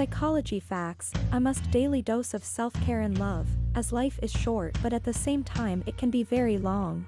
Psychology facts, a must daily dose of self-care and love, as life is short but at the same time it can be very long.